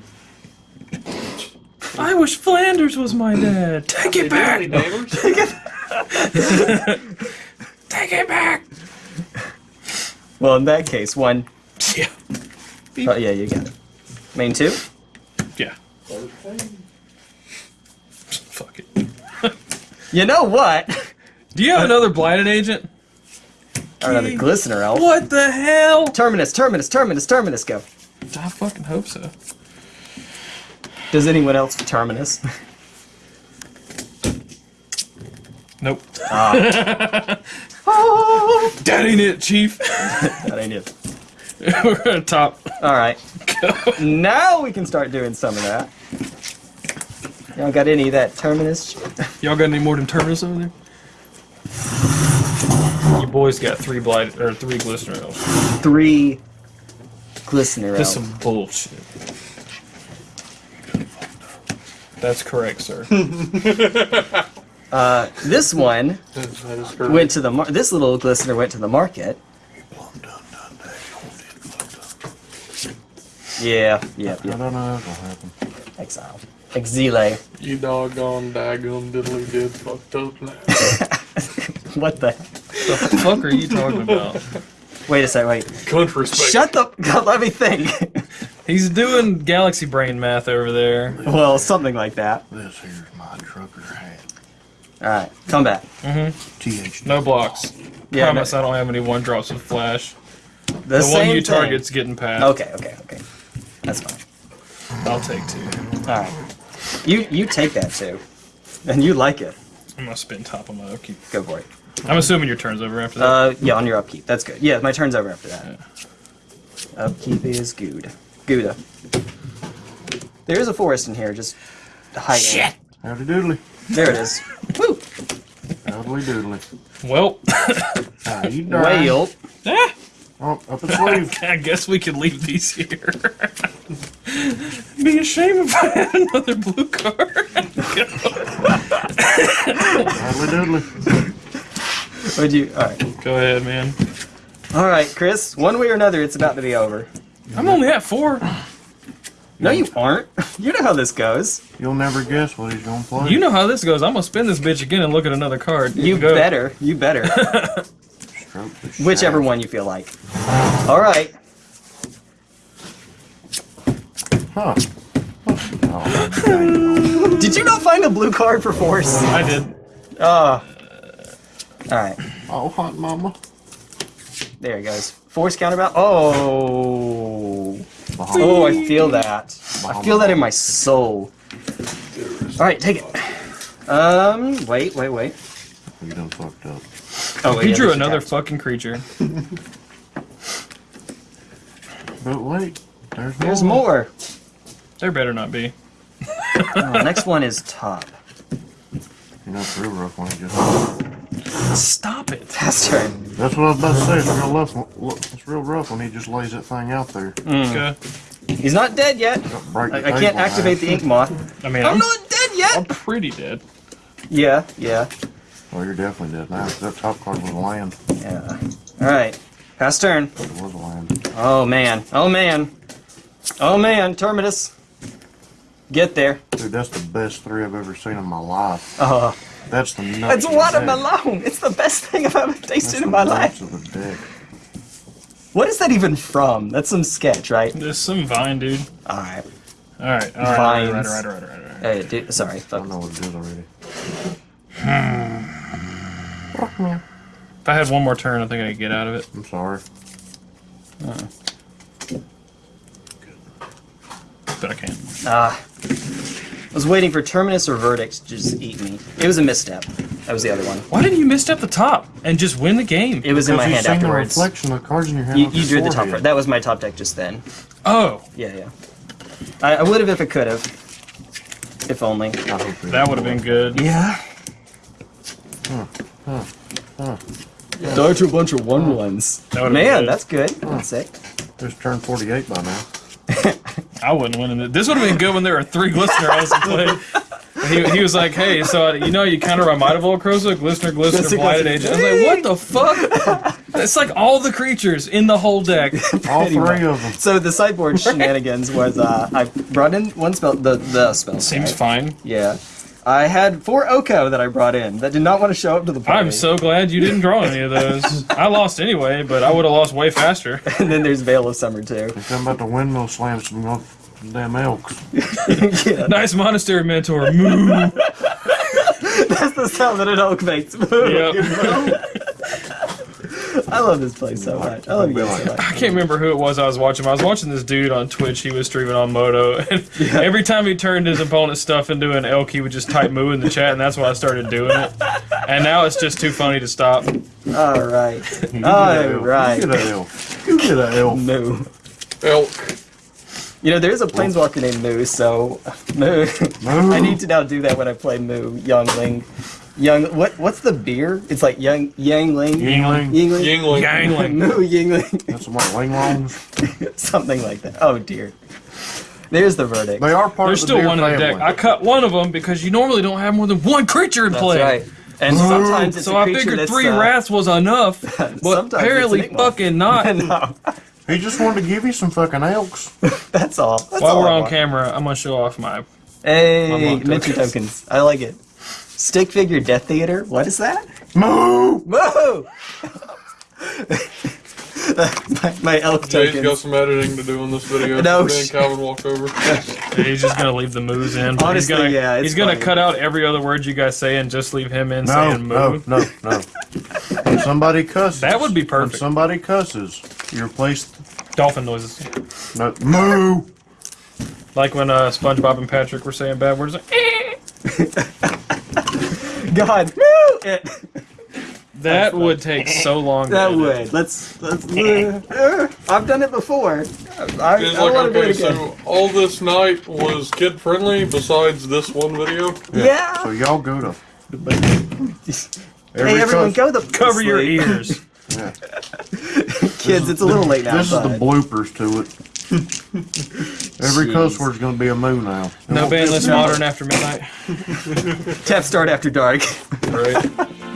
Speaker 2: I wish Flanders was my dad. Take it back! <laughs> Take it back!
Speaker 1: Well, in that case, one.
Speaker 2: Yeah.
Speaker 1: Oh, yeah, you got it. Main two?
Speaker 2: Yeah. Fuck it.
Speaker 1: You know what?
Speaker 2: Do you have another blighted agent?
Speaker 1: Or another glistener elf.
Speaker 2: What the hell?
Speaker 1: Terminus, terminus, terminus, terminus, go.
Speaker 2: I fucking hope so.
Speaker 1: Does anyone else terminus?
Speaker 2: Nope.
Speaker 1: Ah. <laughs>
Speaker 2: That ain't it, Chief. <laughs>
Speaker 1: that ain't it. <laughs>
Speaker 2: We're gonna top.
Speaker 1: Alright. now we can start doing some of that. Y'all got any of that terminus? <laughs>
Speaker 2: Y'all got any more than Terminus over there? You boys got three blight or three glistener elves.
Speaker 1: Three glistener
Speaker 2: This
Speaker 1: elf.
Speaker 2: some bullshit. That's correct, sir.
Speaker 1: Uh, this one <laughs>
Speaker 7: That is correct.
Speaker 1: went to the mar- this little glistener went to the market. Yeah, yeah,
Speaker 4: I don't know what'll happen.
Speaker 1: Exile. Exile.
Speaker 7: You doggone daggum diddly did fucked up now. <laughs>
Speaker 1: What the?
Speaker 2: the fuck are you talking about?
Speaker 1: Wait a second. Wait.
Speaker 7: Country space.
Speaker 1: Shut the. God, <laughs> let me think.
Speaker 2: He's doing galaxy brain math over there.
Speaker 1: well, something like that.
Speaker 4: This here's my trucker hat.
Speaker 1: All right, come back.
Speaker 4: TH.
Speaker 2: No blocks.
Speaker 1: Yeah,
Speaker 2: Promise
Speaker 1: no-
Speaker 2: I don't have any one drops with flash.
Speaker 1: The,
Speaker 2: The,
Speaker 1: same
Speaker 2: one you
Speaker 1: thing.
Speaker 2: target's getting past.
Speaker 1: Okay, okay, okay. That's fine.
Speaker 2: I'll take two.
Speaker 1: All right. You you take that too, and you like it.
Speaker 2: I'm gonna spin top on my upkeep.
Speaker 1: Go for it.
Speaker 2: I'm assuming your turn's over after that.
Speaker 1: Uh, yeah, on your upkeep. That's good. Yeah, my turn's over after that. Upkeep is good. Gouda. There is a forest in here, just hiding. Shit.
Speaker 4: Howdy doodly.
Speaker 1: There it is. Woo.
Speaker 4: Howdy doodly.
Speaker 2: well,
Speaker 4: How <coughs> you doing?
Speaker 1: Whale.
Speaker 2: ah,
Speaker 4: Oh, up a sleeve. <laughs>
Speaker 2: I guess we can leave these here. <laughs> Be a shame if I had another blue card.
Speaker 4: Howdy doodly.
Speaker 1: Would you? All right.
Speaker 2: Go ahead, man.
Speaker 1: All right, Chris. One way or another, it's about to be over.
Speaker 2: I'm only at four.
Speaker 1: No, you aren't. <laughs> You know how this goes.
Speaker 4: You'll never guess what he's gonna play.
Speaker 2: You know how this goes. I'm gonna spin this bitch again and look at another card.
Speaker 1: You
Speaker 2: go.
Speaker 1: better. You better. <laughs> Whichever one you feel like. All right.
Speaker 4: Huh. Oh. <laughs>
Speaker 1: Did you not find a blue card for force?
Speaker 2: I did.
Speaker 1: Oh. All right.
Speaker 4: oh, hot mama.
Speaker 1: There it goes. Force counterbalance. Oh.
Speaker 4: Bahama.
Speaker 1: Oh, I feel that. I feel that in my soul. All right, take it. Um, wait, wait, wait.
Speaker 4: You done fucked up.
Speaker 1: Oh, wait,
Speaker 2: He
Speaker 1: yeah,
Speaker 2: drew another
Speaker 1: counts.
Speaker 2: fucking creature.
Speaker 4: But wait, there's more.
Speaker 1: There's more.
Speaker 2: There better not be.
Speaker 1: Oh, next one is top.
Speaker 4: You know, it's real rough when he just.
Speaker 2: Stop it.
Speaker 1: That's right.
Speaker 4: That's what I was about to say. It's real rough. It's real rough when he just lays that thing out there. Mm.
Speaker 2: Okay.
Speaker 1: He's not dead yet. I, I can't
Speaker 4: table,
Speaker 1: activate the ink moth.
Speaker 2: I mean,
Speaker 1: I'm
Speaker 2: I'm,
Speaker 1: not dead yet.
Speaker 2: I'm pretty dead.
Speaker 1: Yeah, yeah,
Speaker 4: Well, you're definitely dead now. That top card was a land.
Speaker 1: yeah. All right, pass turn.
Speaker 4: It was a land.
Speaker 1: Oh man. Oh man. Oh man. Terminus. Get there.
Speaker 4: Dude, that's the best three I've ever seen in my life.
Speaker 1: Oh,
Speaker 4: That's the nuts.
Speaker 1: it's watermelon. It's the best thing I've ever tasted
Speaker 4: the
Speaker 1: in my life.
Speaker 4: of the deck.
Speaker 1: What is that even from? That's some sketch, right?
Speaker 2: There's some vine, dude.
Speaker 1: All right.
Speaker 2: All right, all right, all right, all right,
Speaker 1: Vines.
Speaker 2: all right, all right, all right, all right.
Speaker 1: Hey, dude, sorry.
Speaker 4: I don't know what it is already.
Speaker 2: If I had one more turn, I think I could get out of it.
Speaker 4: I'm sorry. Uh good.
Speaker 2: But I can't.
Speaker 1: Ah. I was waiting for Terminus or Verdict to just eat me. It was a misstep. That was the other one.
Speaker 2: Why didn't you misstep the top and just win the game?
Speaker 1: It was in my
Speaker 4: Because
Speaker 1: hand
Speaker 4: you've seen the
Speaker 1: afterwards.
Speaker 4: reflection of cards in your hand.
Speaker 1: You, you drew the top card. That was my top deck just then.
Speaker 2: Oh,
Speaker 1: Yeah, yeah. I, I would have if it could have. If only.
Speaker 4: I hope it-
Speaker 2: that would have been good.
Speaker 1: Yeah. Die to a bunch of one ones.
Speaker 2: That would've been
Speaker 1: Man,
Speaker 2: good.
Speaker 1: that's good. That's sick.
Speaker 8: Just turned 48 by now. <laughs>
Speaker 2: I wouldn't win in it. This would have been good when there were three Glistener elves in play. He, he was like, hey, so you know you kind of remind of old Croza, Glistener, Glistener,
Speaker 1: Glistener,
Speaker 2: Blighted
Speaker 1: Glistener.
Speaker 2: Agent. I was like, what the fuck? It's like all the creatures in the whole deck.
Speaker 8: All three
Speaker 1: much.
Speaker 8: of them.
Speaker 1: So the sideboard shenanigans was uh, I brought in one spell, the the spell.
Speaker 2: Seems
Speaker 1: set.
Speaker 2: fine.
Speaker 1: Yeah. I had four Oko that I brought in that did not want to show up to the party.
Speaker 2: I'm so glad you didn't draw any of those. <laughs> I lost anyway, but I would have lost way faster. <laughs>
Speaker 1: and then there's Veil of Summer too.
Speaker 8: I'm about to windmill slam some of them damn elks. <laughs>
Speaker 1: yeah,
Speaker 2: Nice monastery mentor. Moo.
Speaker 1: that's the sound that an oak makes.
Speaker 2: Yep.
Speaker 1: I love this place so much. I love you guys so much.
Speaker 2: I can't remember who it was I was watching. I was watching this dude on Twitch. He was streaming on Moto, <laughs> and every time he turned his opponent's stuff into an elk, he would just type "moo" in the chat, and that's why I started doing it. And now it's just too funny to stop.
Speaker 1: All right, <laughs>
Speaker 8: all right.
Speaker 1: All
Speaker 8: get a elk. You get a elf. You get a elf.
Speaker 1: Moo.
Speaker 7: Elk.
Speaker 1: You know, there's a planeswalker named Moo, so Moo.
Speaker 8: Moo. <laughs>
Speaker 1: I need to now do that when I play Moo, Youngling. Young, what? What's the beer? It's like Young Yangling.
Speaker 8: Yingling.
Speaker 1: Yingling.
Speaker 7: Yingling.
Speaker 2: Gangling.
Speaker 1: Moo <laughs> Yingling.
Speaker 8: That's some like linglongs. <laughs>
Speaker 1: Something like that. Oh dear. There's the verdict.
Speaker 8: They are part
Speaker 2: There's
Speaker 8: of the
Speaker 2: still
Speaker 8: deer
Speaker 2: one in the deck. I cut one of them because you normally don't have more than one creature in
Speaker 1: That's
Speaker 2: play.
Speaker 1: right. And sometimes it's
Speaker 2: So
Speaker 1: a
Speaker 2: I
Speaker 1: creature
Speaker 2: figured
Speaker 1: that's,
Speaker 2: three
Speaker 1: uh,
Speaker 2: wraths was enough, <laughs> but
Speaker 1: Sometimes
Speaker 2: apparently
Speaker 1: it's Enigma.
Speaker 2: fucking not.
Speaker 1: no,
Speaker 8: He just wanted to give you some fucking elks.
Speaker 1: that's all. That's
Speaker 2: While
Speaker 1: all
Speaker 2: we're
Speaker 1: I
Speaker 2: on
Speaker 1: want.
Speaker 2: camera, I'm gonna show off my.
Speaker 1: Hey,
Speaker 2: Unlock
Speaker 1: mention
Speaker 2: tokens.
Speaker 1: tokens. I like it. Stick figure Death Theater. What is that?
Speaker 8: Moo!
Speaker 1: Moo! <laughs> my, my elk
Speaker 7: Jay's
Speaker 1: tokens.
Speaker 7: got some editing to do on this video.
Speaker 1: No
Speaker 7: Me and Calvin walked over. <laughs>
Speaker 2: He's just gonna leave the moos in. but
Speaker 1: Honestly,
Speaker 2: he's gonna,
Speaker 1: yeah, it's
Speaker 2: he's gonna cut out every other word you guys say and just leave him in
Speaker 8: No,
Speaker 2: saying moo.
Speaker 8: no, no, no. When somebody cusses.
Speaker 2: That would be
Speaker 8: When
Speaker 2: perfect.
Speaker 8: somebody cusses, you replace
Speaker 2: Dolphin noises,
Speaker 8: no, moo.
Speaker 2: like when uh, SpongeBob and Patrick were saying bad words. Like, "Eh." <laughs>
Speaker 1: God, <laughs> Moo! It,
Speaker 2: That would take so long.
Speaker 1: that
Speaker 2: edit.
Speaker 1: would. Let's. let's uh, I've done it before. I, I
Speaker 7: He's
Speaker 1: don't
Speaker 7: like,
Speaker 1: want to do
Speaker 7: okay,
Speaker 1: it again.
Speaker 7: so all this night was kid friendly besides this one video.
Speaker 1: yeah.
Speaker 8: So y'all go to.
Speaker 1: hey, everyone, go the
Speaker 2: Cover your ears.
Speaker 8: Yeah. <laughs>
Speaker 1: Kids, it's a little late now.
Speaker 8: This is the bloopers to it. Every cuss
Speaker 1: Jeez.
Speaker 8: word's gonna be a moo now.
Speaker 2: No ban list
Speaker 1: No.
Speaker 2: modern after midnight.
Speaker 1: Tap start after dark.
Speaker 2: Right. <laughs>